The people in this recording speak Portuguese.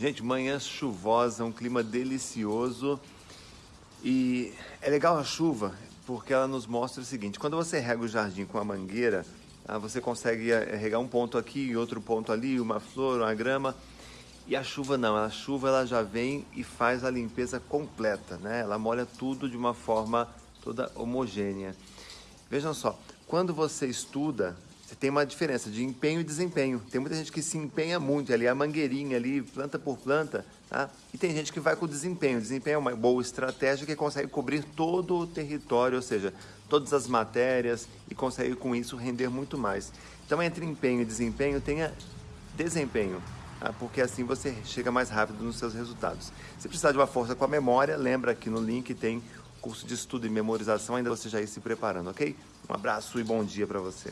Gente, manhã chuvosa, um clima delicioso e é legal a chuva porque ela nos mostra o seguinte, quando você rega o jardim com a mangueira, ah, você consegue eh, regar um ponto aqui, outro ponto ali, uma flor, uma grama, e a chuva não, a chuva ela já vem e faz a limpeza completa, né? Ela molha tudo de uma forma toda homogênea. Vejam só, quando você estuda, você tem uma diferença de empenho e desempenho. Tem muita gente que se empenha muito ali, a mangueirinha ali, planta por planta, tá? E tem gente que vai com desempenho. O desempenho é uma boa estratégia que consegue cobrir todo o território, ou seja, todas as matérias e consegue com isso render muito mais. Então, entre empenho e desempenho, tenha desempenho, tá? porque assim você chega mais rápido nos seus resultados. Se precisar de uma força com a memória, lembra que no link tem curso de estudo e memorização, ainda você já ir se preparando, ok? Um abraço e bom dia para você.